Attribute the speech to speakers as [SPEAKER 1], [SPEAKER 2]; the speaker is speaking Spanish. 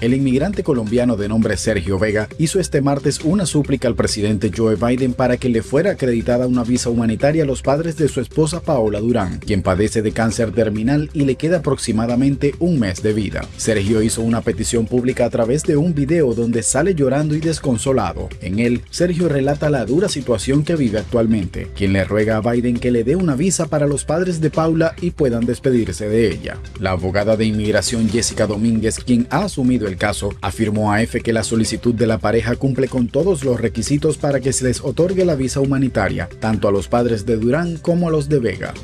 [SPEAKER 1] El inmigrante colombiano de nombre Sergio Vega hizo este martes una súplica al presidente Joe Biden para que le fuera acreditada una visa humanitaria a los padres de su esposa Paola Durán, quien padece de cáncer terminal y le queda aproximadamente un mes de vida. Sergio hizo una petición pública a través de un video donde sale llorando y desconsolado. En él, Sergio relata la dura situación que vive actualmente, quien le ruega a Biden que le dé una visa para los padres de Paula y puedan despedirse de ella. La abogada de inmigración Jessica Domínguez, quien ha asumido el caso, afirmó a EFE que la solicitud de la pareja cumple con todos los requisitos para que se les otorgue la visa humanitaria, tanto a los padres de Durán como a los de Vega.